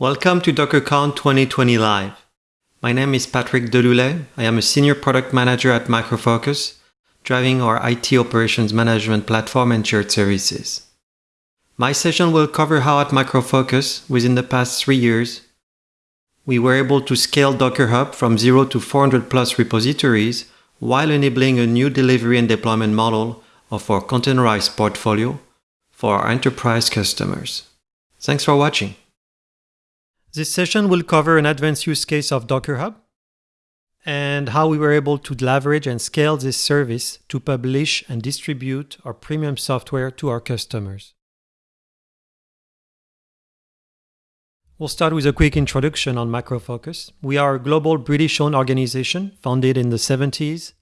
Welcome to DockerCon 2020 Live. My name is Patrick Deloulet. I am a Senior Product Manager at Micro Focus, driving our IT Operations Management platform and shared services. My session will cover how at Micro Focus, within the past three years, we were able to scale Docker Hub from 0 to 400 plus repositories while enabling a new delivery and deployment model of our containerized portfolio for our enterprise customers. Thanks for watching. This session will cover an advanced use case of Docker Hub and how we were able to leverage and scale this service to publish and distribute our premium software to our customers. We'll start with a quick introduction on Micro Focus. We are a global British-owned organization founded in the 70s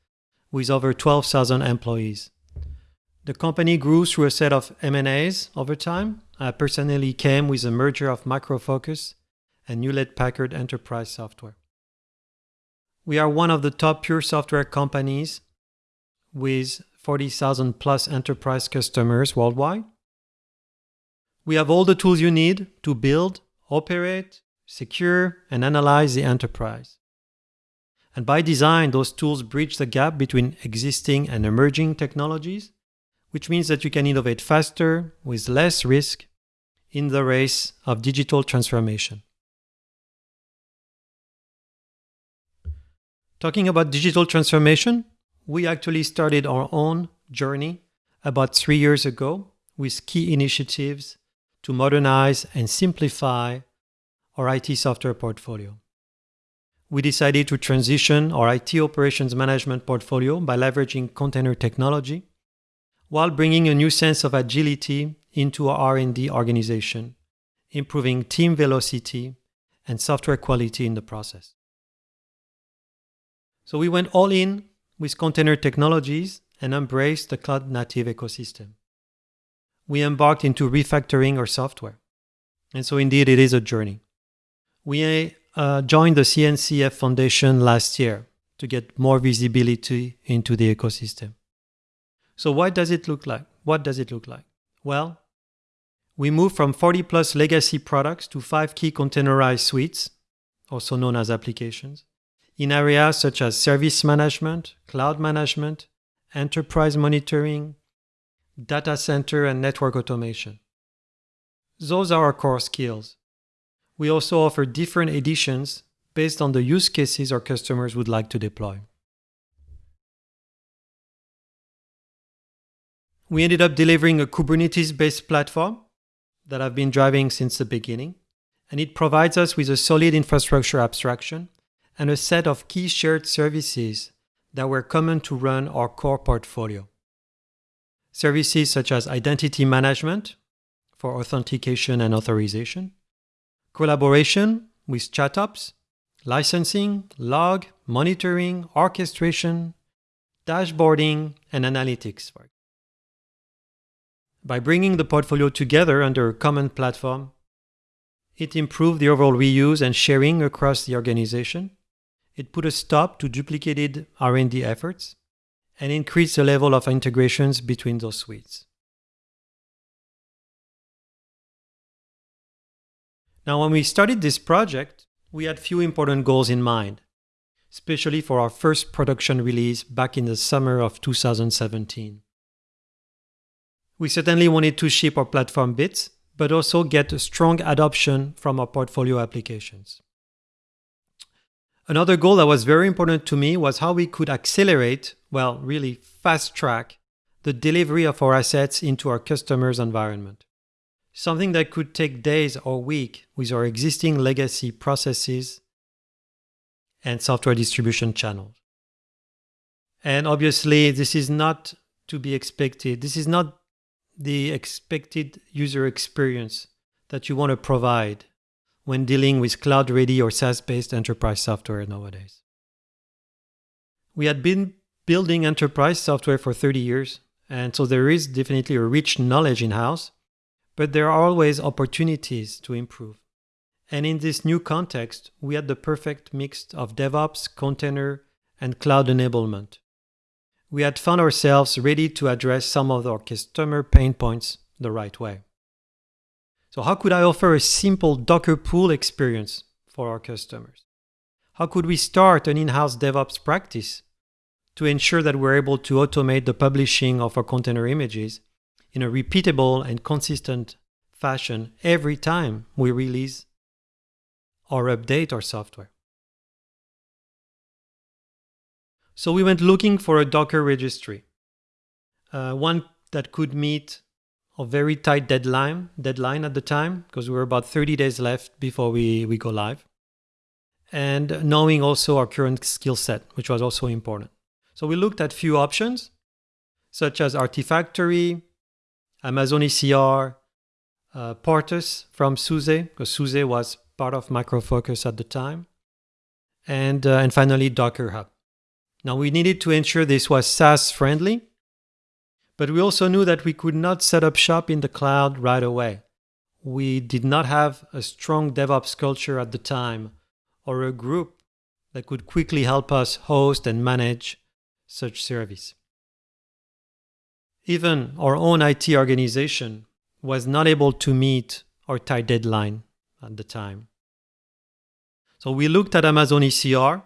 with over 12,000 employees. The company grew through a set of M&As over time. I personally came with a merger of Micro Focus and Hewlett Packard Enterprise Software. We are one of the top pure software companies with 40,000 plus enterprise customers worldwide. We have all the tools you need to build, operate, secure, and analyze the enterprise. And by design, those tools bridge the gap between existing and emerging technologies, which means that you can innovate faster with less risk in the race of digital transformation. Talking about digital transformation, we actually started our own journey about three years ago with key initiatives to modernize and simplify our IT software portfolio. We decided to transition our IT operations management portfolio by leveraging container technology while bringing a new sense of agility into our R&D organization, improving team velocity and software quality in the process. So we went all in with container technologies and embraced the cloud native ecosystem. We embarked into refactoring our software. And so indeed, it is a journey. We uh, joined the CNCF Foundation last year to get more visibility into the ecosystem. So what does it look like? What does it look like? Well, we moved from 40 plus legacy products to five key containerized suites, also known as applications in areas such as service management, cloud management, enterprise monitoring, data center, and network automation. Those are our core skills. We also offer different editions based on the use cases our customers would like to deploy. We ended up delivering a Kubernetes-based platform that I've been driving since the beginning, and it provides us with a solid infrastructure abstraction and a set of key shared services that were common to run our core portfolio. Services such as identity management for authentication and authorization, collaboration with ChatOps, licensing, log, monitoring, orchestration, dashboarding, and analytics. By bringing the portfolio together under a common platform, it improved the overall reuse and sharing across the organization, it put a stop to duplicated R&D efforts and increased the level of integrations between those suites. Now, when we started this project, we had few important goals in mind, especially for our first production release back in the summer of 2017. We certainly wanted to ship our platform bits, but also get a strong adoption from our portfolio applications. Another goal that was very important to me was how we could accelerate, well, really fast track, the delivery of our assets into our customers' environment. Something that could take days or weeks with our existing legacy processes and software distribution channels. And obviously, this is not to be expected. This is not the expected user experience that you want to provide when dealing with cloud ready or SaaS based enterprise software nowadays. We had been building enterprise software for 30 years, and so there is definitely a rich knowledge in house, but there are always opportunities to improve. And in this new context, we had the perfect mix of DevOps, container, and cloud enablement. We had found ourselves ready to address some of our customer pain points the right way. So how could I offer a simple Docker pull experience for our customers? How could we start an in-house DevOps practice to ensure that we're able to automate the publishing of our container images in a repeatable and consistent fashion every time we release or update our software? So we went looking for a Docker registry, uh, one that could meet a very tight deadline deadline at the time because we were about 30 days left before we, we go live. And knowing also our current skill set which was also important. So we looked at few options such as artifactory amazon ecr uh, portus from suse because suse was part of micro focus at the time and uh, and finally docker hub. Now we needed to ensure this was saas friendly but we also knew that we could not set up shop in the cloud right away. We did not have a strong DevOps culture at the time or a group that could quickly help us host and manage such service. Even our own IT organization was not able to meet our tight deadline at the time. So we looked at Amazon ECR,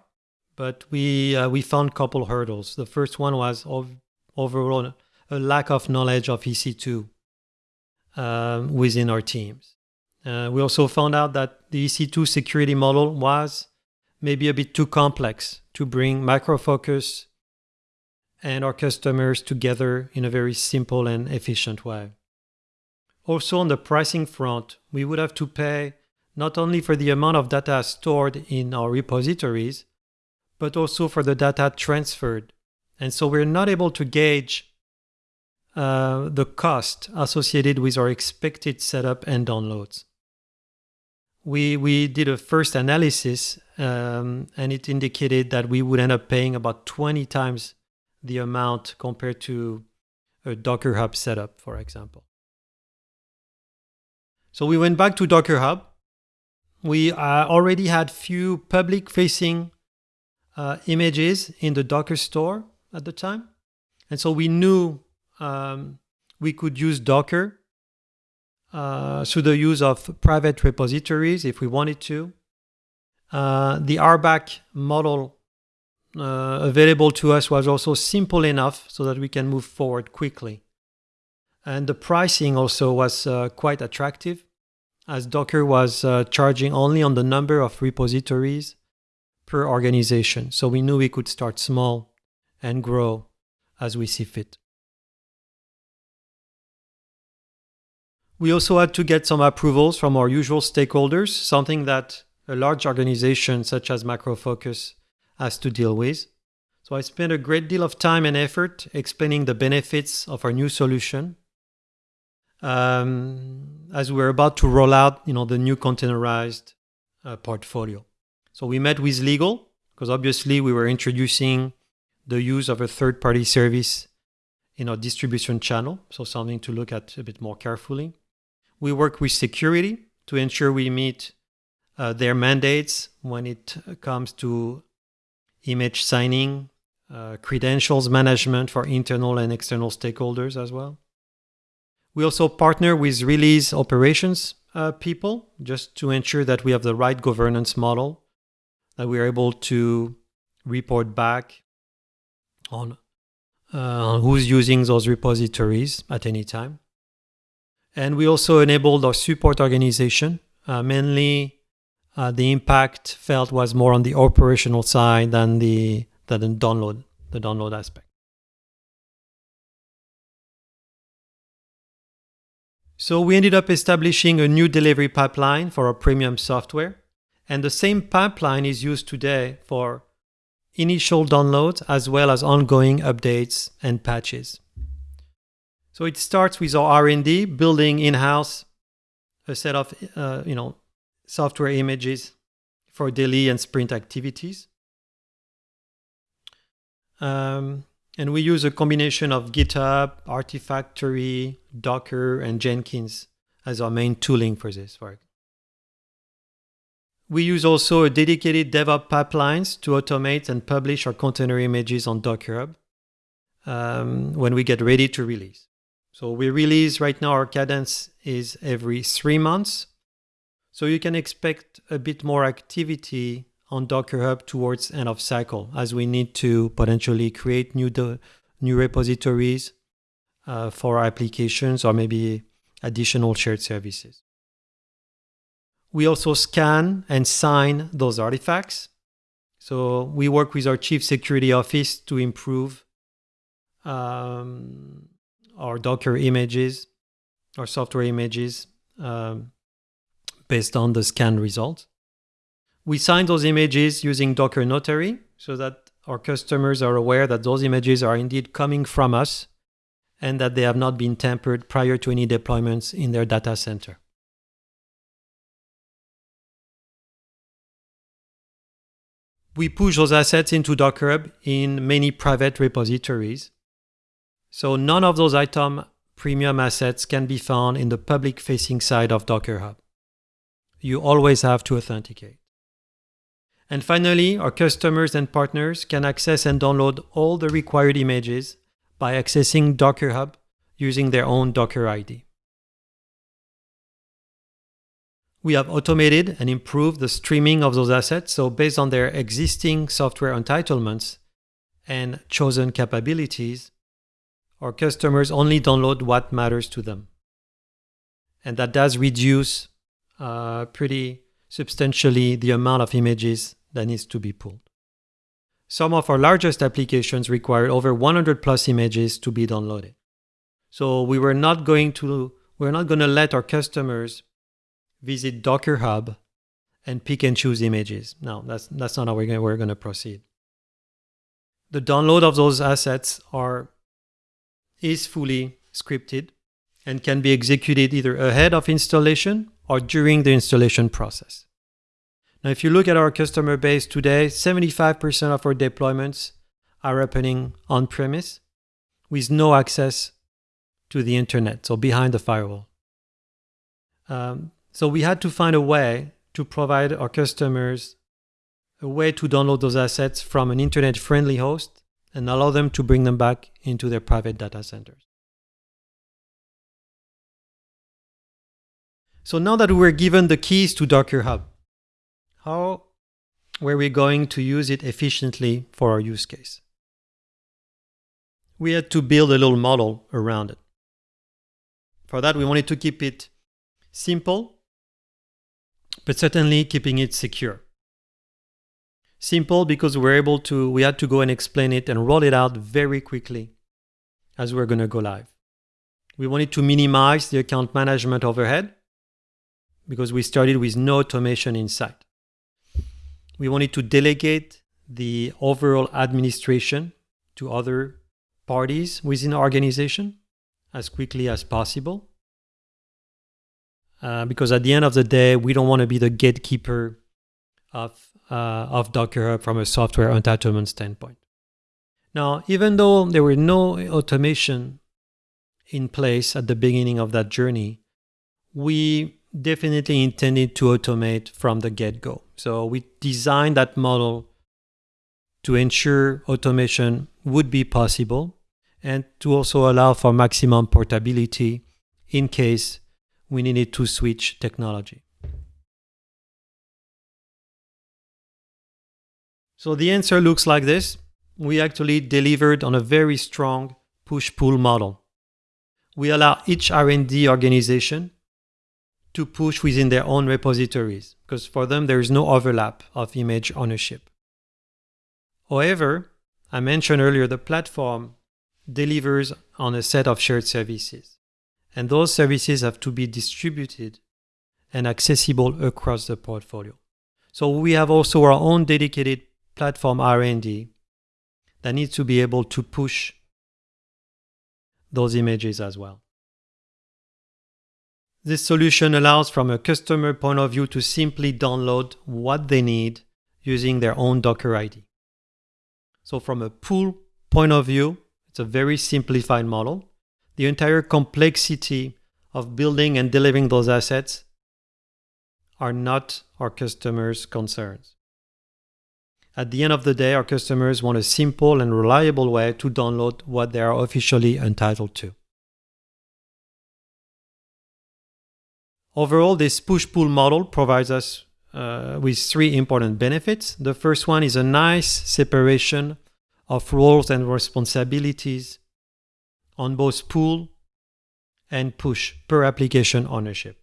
but we uh, we found a couple hurdles. The first one was ov- overall a lack of knowledge of EC2 um, within our teams. Uh, we also found out that the EC2 security model was maybe a bit too complex to bring Micro Focus and our customers together in a very simple and efficient way. Also, on the pricing front, we would have to pay not only for the amount of data stored in our repositories, but also for the data transferred. And so we're not able to gauge uh, the cost associated with our expected setup and downloads. We, we did a first analysis um, and it indicated that we would end up paying about 20 times the amount compared to a Docker Hub setup, for example. So we went back to Docker Hub. We uh, already had few public facing uh, images in the Docker store at the time. And so we knew um, we could use Docker uh, through the use of private repositories if we wanted to. Uh, the RBAC model uh, available to us was also simple enough so that we can move forward quickly. And the pricing also was uh, quite attractive as Docker was uh, charging only on the number of repositories per organization. So we knew we could start small and grow as we see fit. We also had to get some approvals from our usual stakeholders, something that a large organization such as Micro Focus has to deal with. So I spent a great deal of time and effort explaining the benefits of our new solution. Um, as we we're about to roll out, you know, the new containerized uh, portfolio. So we met with legal because obviously we were introducing the use of a third-party service in our distribution channel, so something to look at a bit more carefully. We work with security to ensure we meet uh, their mandates when it comes to image signing, uh, credentials management for internal and external stakeholders as well. We also partner with release operations uh, people just to ensure that we have the right governance model, that we are able to report back on uh, who's using those repositories at any time. And we also enabled our support organization. Uh, mainly, uh, the impact felt was more on the operational side than the than the download the download aspect. So we ended up establishing a new delivery pipeline for our premium software, and the same pipeline is used today for initial downloads as well as ongoing updates and patches. So it starts with our R&D, building in-house a set of uh, you know software images for daily and sprint activities. Um, and we use a combination of GitHub, Artifactory, Docker, and Jenkins as our main tooling for this work. We use also a dedicated DevOps pipelines to automate and publish our container images on Docker Hub um, when we get ready to release. So we release right now our cadence is every three months. So you can expect a bit more activity on Docker Hub towards end of cycle as we need to potentially create new new repositories uh, for applications or maybe additional shared services. We also scan and sign those artifacts. So we work with our chief security office to improve um, our Docker images, our software images um, based on the scan results. We sign those images using Docker Notary so that our customers are aware that those images are indeed coming from us and that they have not been tampered prior to any deployments in their data center. We push those assets into Docker Hub in many private repositories. So none of those item premium assets can be found in the public facing side of Docker Hub. You always have to authenticate. And finally, our customers and partners can access and download all the required images by accessing Docker Hub using their own Docker ID. We have automated and improved the streaming of those assets. So based on their existing software entitlements and chosen capabilities, our customers only download what matters to them. And that does reduce uh, pretty substantially the amount of images that needs to be pulled. Some of our largest applications required over 100 plus images to be downloaded. So we were not going to we're not going to let our customers visit Docker Hub and pick and choose images. No, that's, that's not how we're going, we're going to proceed. The download of those assets are, is fully scripted and can be executed either ahead of installation or during the installation process. Now, if you look at our customer base today, 75% of our deployments are happening on premise with no access to the internet, so behind the firewall. Um, so we had to find a way to provide our customers a way to download those assets from an internet friendly host and allow them to bring them back into their private data centers. So now that we were given the keys to Docker Hub, how were we going to use it efficiently for our use case? We had to build a little model around it. For that, we wanted to keep it simple but certainly keeping it secure. Simple because we're able to, we had to go and explain it and roll it out very quickly as we're going to go live. We wanted to minimize the account management overhead because we started with no automation in sight. We wanted to delegate the overall administration to other parties within our organization as quickly as possible. Uh, because at the end of the day, we don't want to be the gatekeeper of, uh, of Docker Hub from a software entitlement standpoint. Now, even though there were no automation in place at the beginning of that journey, we definitely intended to automate from the get-go. So we designed that model to ensure automation would be possible and to also allow for maximum portability in case we needed to switch technology. So the answer looks like this. We actually delivered on a very strong push-pull model. We allow each R&D organization to push within their own repositories because for them there is no overlap of image ownership. However, I mentioned earlier the platform delivers on a set of shared services and those services have to be distributed and accessible across the portfolio. So we have also our own dedicated platform R&D that needs to be able to push those images as well. This solution allows from a customer point of view to simply download what they need using their own Docker ID. So from a pull point of view, it's a very simplified model the entire complexity of building and delivering those assets are not our customers' concerns. At the end of the day, our customers want a simple and reliable way to download what they are officially entitled to. Overall, this push-pull model provides us uh, with three important benefits. The first one is a nice separation of roles and responsibilities on both pull and push per application ownership.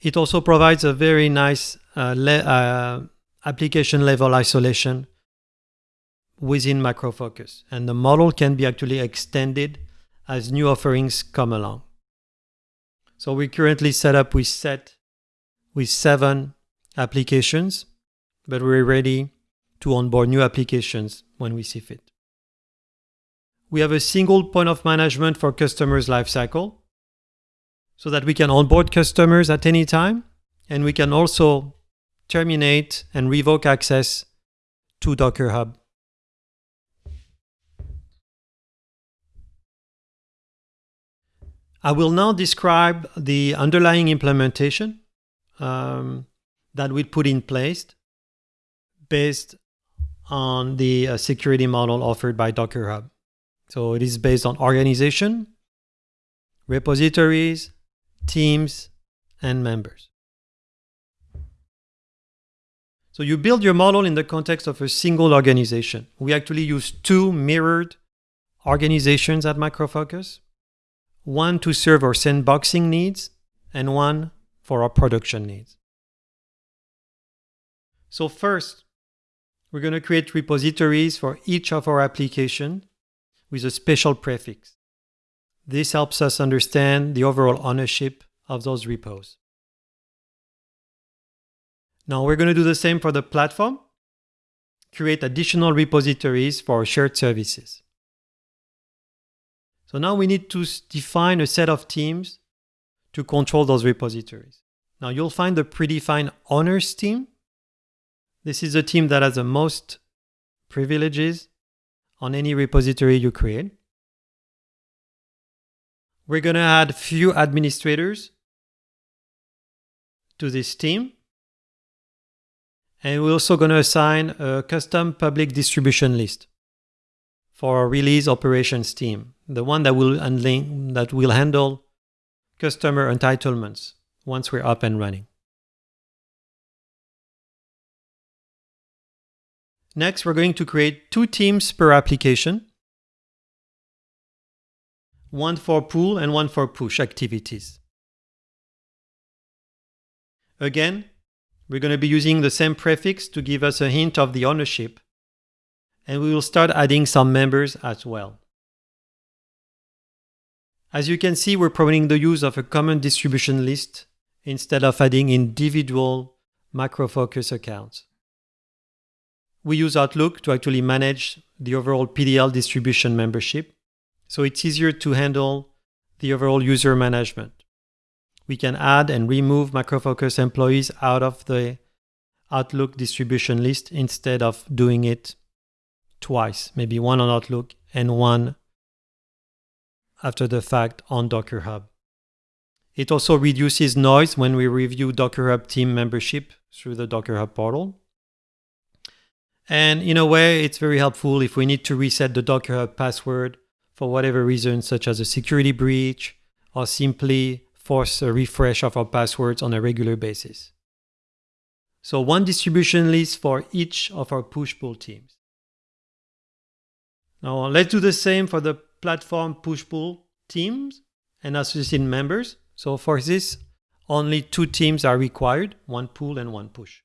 It also provides a very nice uh, uh, application level isolation within Micro Focus, and the model can be actually extended as new offerings come along. So we currently set up with set with seven applications, but we're ready to onboard new applications when we see fit. We have a single point of management for customers' lifecycle so that we can onboard customers at any time and we can also terminate and revoke access to Docker Hub. I will now describe the underlying implementation um, that we put in place based on the uh, security model offered by Docker Hub. So it is based on organization, repositories, teams, and members. So you build your model in the context of a single organization. We actually use two mirrored organizations at Micro Focus, one to serve our sandboxing needs and one for our production needs. So first, we're going to create repositories for each of our application with a special prefix. This helps us understand the overall ownership of those repos. Now we're going to do the same for the platform, create additional repositories for shared services. So now we need to define a set of teams to control those repositories. Now you'll find the predefined owners team. This is the team that has the most privileges on any repository you create. We're going to add a few administrators to this team. And we're also going to assign a custom public distribution list for our release operations team, the one that will, that will handle customer entitlements once we're up and running. Next, we're going to create two teams per application, one for pull and one for push activities. Again, we're going to be using the same prefix to give us a hint of the ownership, and we will start adding some members as well. As you can see, we're promoting the use of a common distribution list instead of adding individual Micro Focus accounts. We use Outlook to actually manage the overall PDL distribution membership, so it's easier to handle the overall user management. We can add and remove Micro Focus employees out of the Outlook distribution list instead of doing it twice, maybe one on Outlook and one after the fact on Docker Hub. It also reduces noise when we review Docker Hub team membership through the Docker Hub portal. And in a way, it's very helpful if we need to reset the Docker Hub password for whatever reason, such as a security breach, or simply force a refresh of our passwords on a regular basis. So one distribution list for each of our push-pull teams. Now let's do the same for the platform push-pull teams and associated members. So for this, only two teams are required, one pull and one push.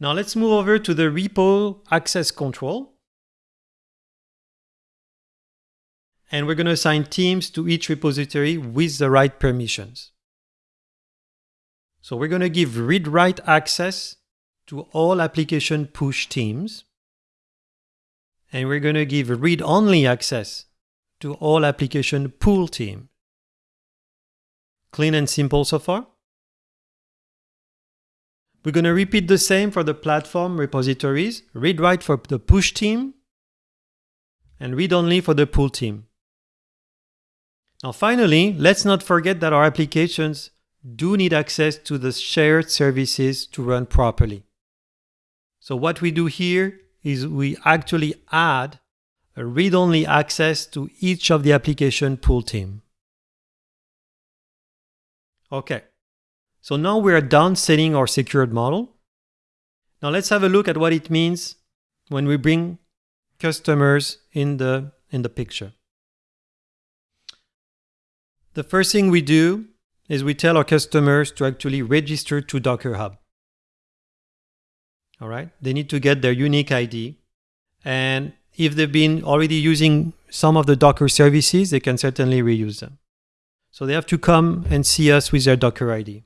Now let's move over to the repo access control. And we're going to assign teams to each repository with the right permissions. So we're going to give read-write access to all application push teams and we're going to give read-only access to all application pull team. Clean and simple so far? We're going to repeat the same for the platform repositories, read-write for the push team, and read-only for the pull team. Now finally, let's not forget that our applications do need access to the shared services to run properly. So what we do here is we actually add a read-only access to each of the application pull team. Okay, so now we are done setting our secured model. Now let's have a look at what it means when we bring customers in the, in the picture. The first thing we do is we tell our customers to actually register to Docker Hub. All right, they need to get their unique ID. And if they've been already using some of the Docker services, they can certainly reuse them. So they have to come and see us with their Docker ID.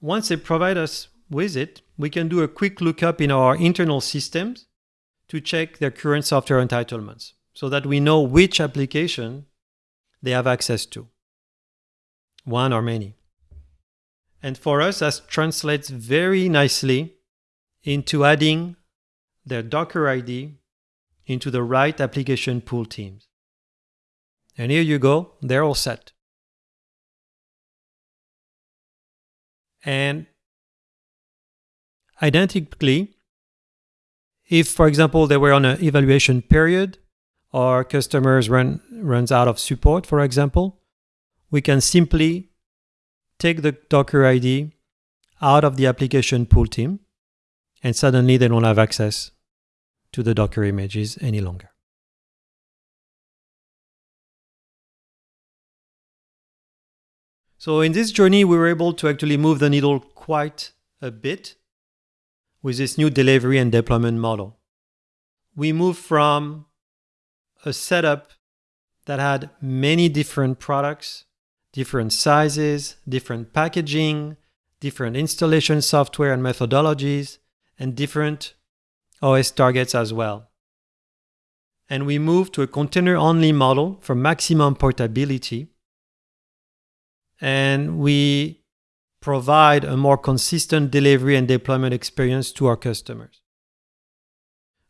Once they provide us with it, we can do a quick lookup in our internal systems to check their current software entitlements so that we know which application they have access to, one or many. And for us, that translates very nicely into adding their Docker ID into the right application pull teams. And here you go, they're all set. And identically, if, for example, they were on an evaluation period or customers run, runs out of support, for example, we can simply take the Docker ID out of the application pull team and suddenly they don't have access to the Docker images any longer. So in this journey, we were able to actually move the needle quite a bit with this new delivery and deployment model. We moved from a setup that had many different products, different sizes, different packaging, different installation software and methodologies, and different OS targets as well. And we moved to a container-only model for maximum portability. And we provide a more consistent delivery and deployment experience to our customers.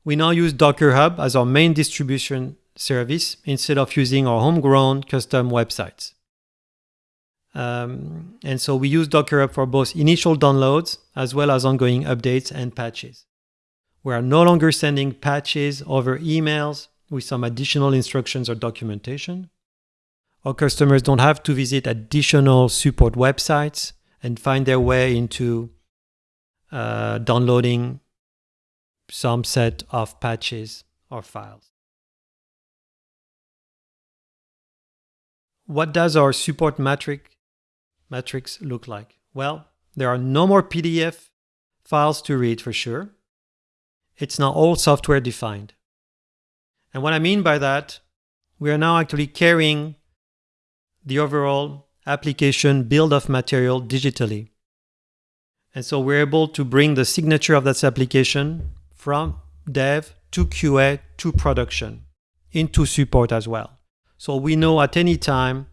We now use Docker Hub as our main distribution service instead of using our homegrown custom websites. Um, and so we use Docker Hub for both initial downloads as well as ongoing updates and patches. We are no longer sending patches over emails with some additional instructions or documentation. Our customers don't have to visit additional support websites and find their way into uh, downloading some set of patches or files. What does our support metric metrics look like? Well, there are no more PDF files to read for sure it's now all software defined. And what I mean by that, we are now actually carrying the overall application build of material digitally. And so we're able to bring the signature of that application from dev to QA to production into support as well. So we know at any time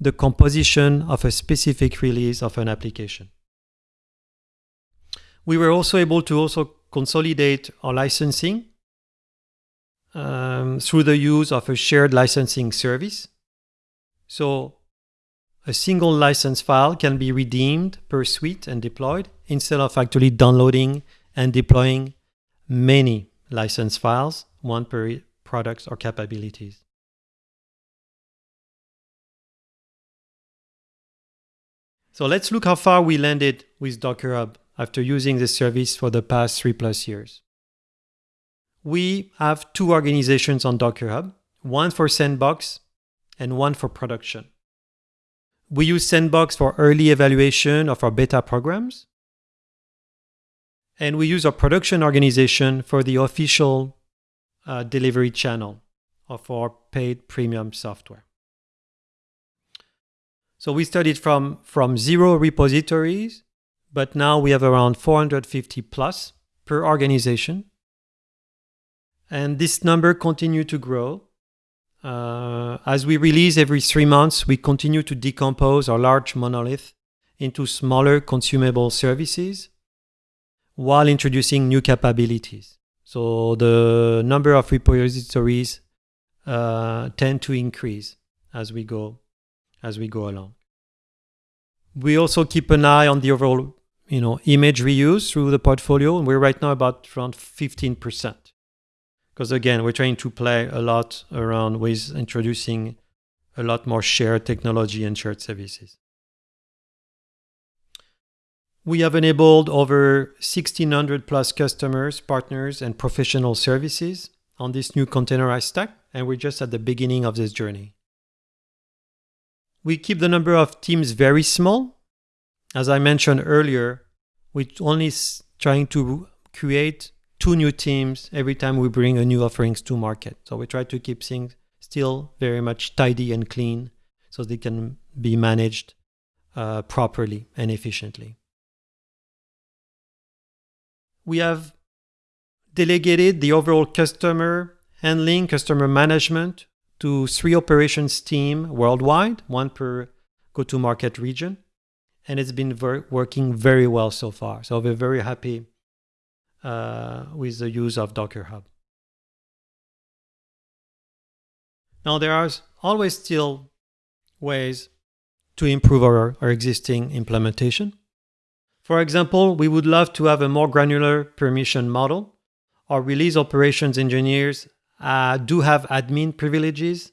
the composition of a specific release of an application. We were also able to also consolidate our licensing um, through the use of a shared licensing service. So a single license file can be redeemed per suite and deployed instead of actually downloading and deploying many license files, one per products or capabilities. So let's look how far we landed with Docker Hub after using this service for the past three plus years. We have two organizations on Docker Hub, one for Sandbox and one for production. We use Sandbox for early evaluation of our beta programs. And we use our production organization for the official uh, delivery channel of our paid premium software. So we started from, from zero repositories but now we have around 450 plus per organization. And this number continue to grow. Uh, as we release every three months, we continue to decompose our large monolith into smaller consumable services while introducing new capabilities. So the number of repositories uh, tend to increase as we go as we go along. We also keep an eye on the overall you know, image reuse through the portfolio. And we're right now about around 15%. Because again, we're trying to play a lot around with introducing a lot more shared technology and shared services. We have enabled over 1600 plus customers, partners, and professional services on this new containerized stack, and we're just at the beginning of this journey. We keep the number of teams very small. As I mentioned earlier, we're only trying to create two new teams every time we bring a new offerings to market. So we try to keep things still very much tidy and clean so they can be managed uh, properly and efficiently. We have delegated the overall customer handling, customer management to three operations team worldwide, one per go-to-market region. And it's been ver working very well so far. So we're very happy uh, with the use of Docker Hub. Now, there are always still ways to improve our, our existing implementation. For example, we would love to have a more granular permission model. Our release operations engineers uh, do have admin privileges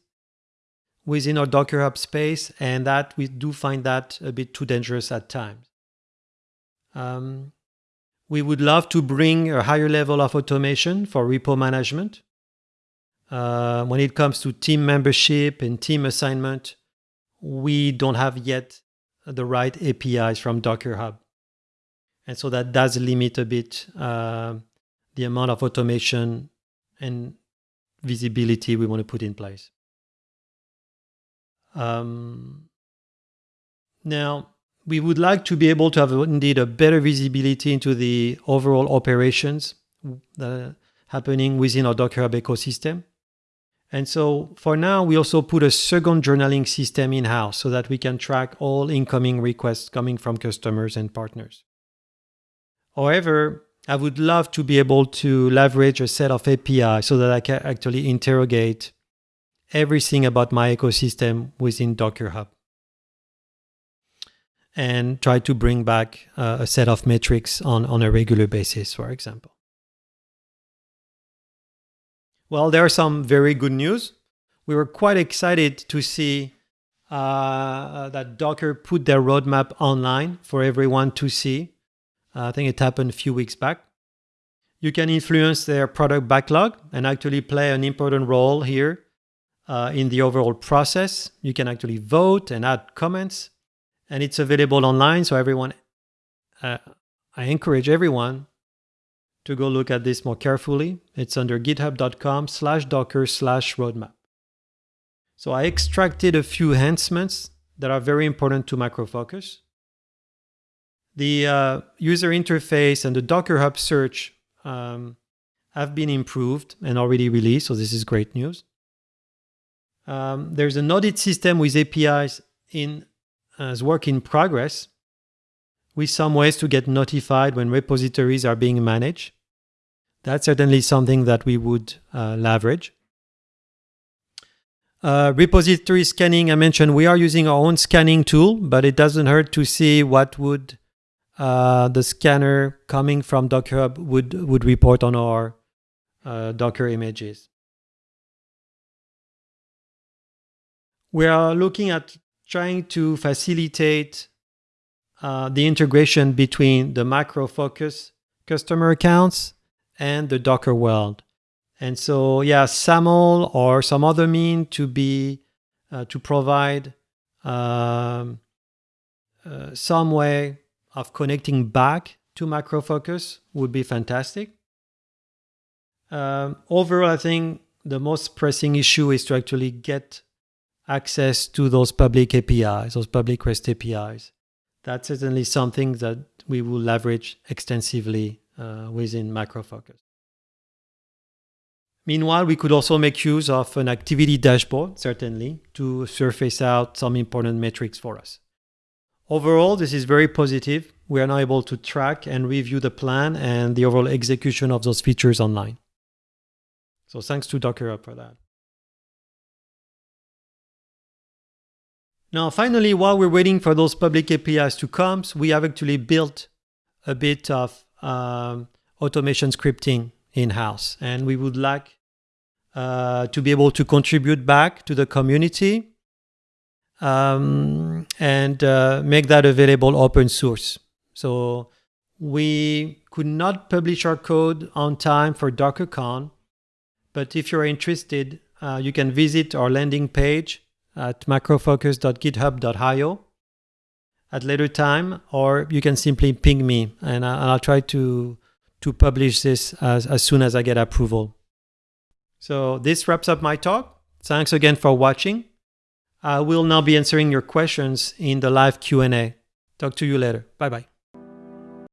within our Docker Hub space, and that we do find that a bit too dangerous at times. Um, we would love to bring a higher level of automation for repo management. Uh, when it comes to team membership and team assignment, we don't have yet the right APIs from Docker Hub. And so that does limit a bit uh, the amount of automation and visibility we want to put in place. Um, now, we would like to be able to have indeed a better visibility into the overall operations happening within our Docker Hub ecosystem. And so for now, we also put a second journaling system in-house so that we can track all incoming requests coming from customers and partners. However, I would love to be able to leverage a set of API so that I can actually interrogate everything about my ecosystem within Docker Hub and try to bring back uh, a set of metrics on, on a regular basis, for example. Well, there are some very good news. We were quite excited to see uh, that Docker put their roadmap online for everyone to see. I think it happened a few weeks back. You can influence their product backlog and actually play an important role here uh, in the overall process. You can actually vote and add comments and it's available online. So everyone, uh, I encourage everyone to go look at this more carefully. It's under github.com slash docker slash roadmap. So I extracted a few enhancements that are very important to Micro Focus. The uh, user interface and the Docker Hub search um, have been improved and already released, so this is great news. Um, there's an audit system with APIs in as work in progress with some ways to get notified when repositories are being managed. That's certainly something that we would uh, leverage. Uh, repository scanning, I mentioned we are using our own scanning tool, but it doesn't hurt to see what would uh, the scanner coming from Docker Hub would, would report on our uh, Docker images. We are looking at trying to facilitate uh, the integration between the Micro Focus customer accounts and the Docker world. And so, yeah, SAML or some other mean to be uh, to provide um, uh, some way of connecting back to Micro Focus would be fantastic. Um, overall, I think the most pressing issue is to actually get access to those public APIs, those public REST APIs. That's certainly something that we will leverage extensively uh, within Micro Focus. Meanwhile, we could also make use of an activity dashboard, certainly, to surface out some important metrics for us. Overall, this is very positive. We are now able to track and review the plan and the overall execution of those features online. So thanks to Docker for that. Now, finally, while we're waiting for those public APIs to come, we have actually built a bit of um, automation scripting in-house. And we would like uh, to be able to contribute back to the community um, and uh, make that available open source. So we could not publish our code on time for DockerCon, but if you're interested, uh, you can visit our landing page at microfocus.github.io at later time, or you can simply ping me and I'll try to to publish this as, as soon as I get approval. So this wraps up my talk. Thanks again for watching. I will now be answering your questions in the live Q&A. Talk to you later. Bye bye.